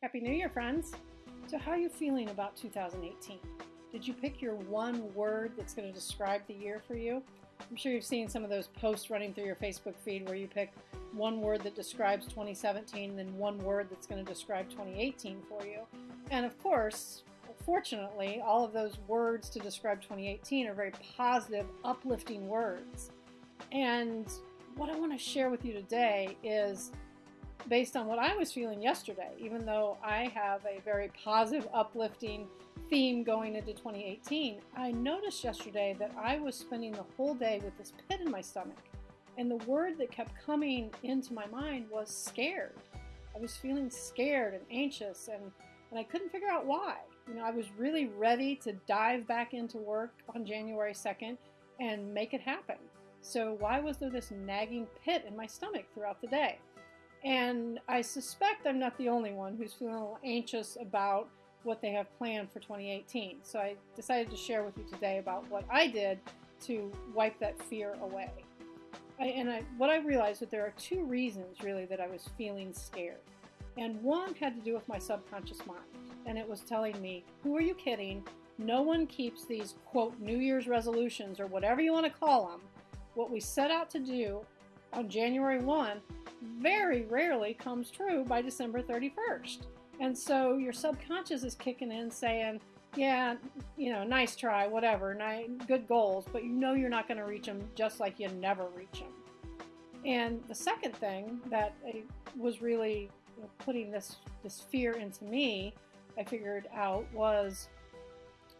Happy New Year, friends. So, how are you feeling about 2018? Did you pick your one word that's going to describe the year for you? I'm sure you've seen some of those posts running through your Facebook feed where you pick one word that describes 2017 and then one word that's going to describe 2018 for you. And of course, fortunately, all of those words to describe 2018 are very positive, uplifting words. And what I want to share with you today is based on what I was feeling yesterday, even though I have a very positive, uplifting theme going into 2018, I noticed yesterday that I was spending the whole day with this pit in my stomach. And the word that kept coming into my mind was scared. I was feeling scared and anxious, and, and I couldn't figure out why. You know, I was really ready to dive back into work on January 2nd and make it happen. So, why was there this nagging pit in my stomach throughout the day? And I suspect I'm not the only one who's feeling a little anxious about what they have planned for 2018. So I decided to share with you today about what I did to wipe that fear away. I, and I, what I realized that there are two reasons really that I was feeling scared. And one had to do with my subconscious mind. And it was telling me, who are you kidding? No one keeps these, quote, New Year's resolutions or whatever you want to call them. What we set out to do on January 1 very rarely comes true by December 31st. And so your subconscious is kicking in saying, yeah, you know, nice try, whatever, good goals, but you know you're not going to reach them just like you never reach them. And the second thing that was really putting this, this fear into me, I figured out was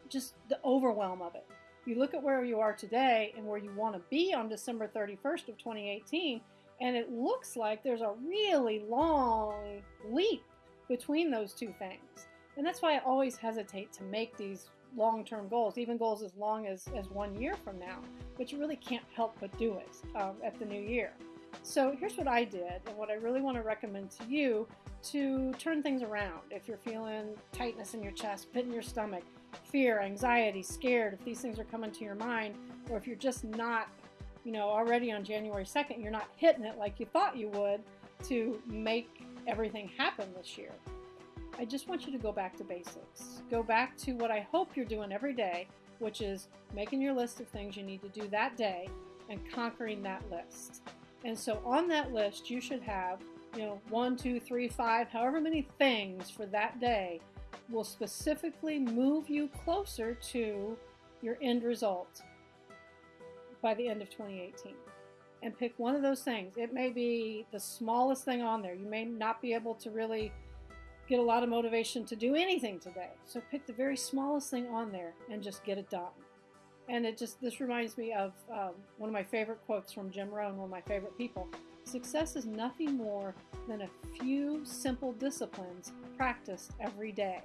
just the overwhelm of it. You look at where you are today and where you want to be on December 31st of 2018, and it looks like there's a really long leap between those two things. And that's why I always hesitate to make these long term goals, even goals as long as, as one year from now, but you really can't help but do it um, at the new year. So here's what I did, and what I really want to recommend to you to turn things around. If you're feeling tightness in your chest, pit in your stomach, fear, anxiety, scared, if these things are coming to your mind, or if you're just not you know, already on January 2nd, you're not hitting it like you thought you would to make everything happen this year. I just want you to go back to basics. Go back to what I hope you're doing every day, which is making your list of things you need to do that day and conquering that list. And so on that list, you should have, you know, one, two, three, five, however many things for that day will specifically move you closer to your end result by the end of 2018 and pick one of those things. It may be the smallest thing on there. You may not be able to really get a lot of motivation to do anything today. So pick the very smallest thing on there and just get it done. And it just, this reminds me of um, one of my favorite quotes from Jim Rohn, one of my favorite people. Success is nothing more than a few simple disciplines practiced every day.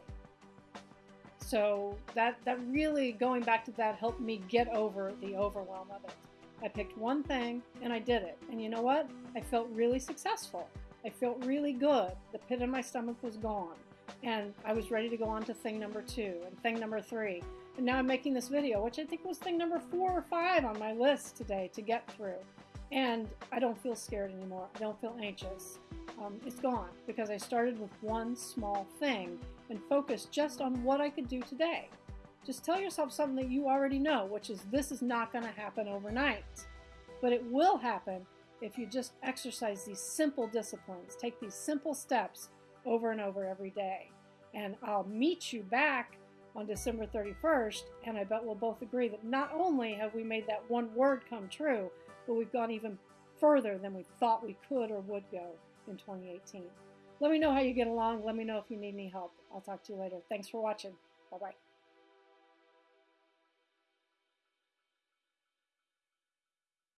So that, that really, going back to that, helped me get over the overwhelm of it. I picked one thing and I did it. And you know what? I felt really successful. I felt really good. The pit in my stomach was gone. And I was ready to go on to thing number two and thing number three. And now I'm making this video, which I think was thing number four or five on my list today to get through. And I don't feel scared anymore. I don't feel anxious. Um, it's gone because I started with one small thing and focused just on what I could do today. Just tell yourself something that you already know, which is this is not going to happen overnight. But it will happen if you just exercise these simple disciplines, take these simple steps over and over every day. And I'll meet you back on December 31st, and I bet we'll both agree that not only have we made that one word come true, but we've gone even further than we thought we could or would go in 2018. Let me know how you get along. Let me know if you need any help. I'll talk to you later. Thanks for watching. Bye bye.